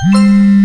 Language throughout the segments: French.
What?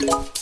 What?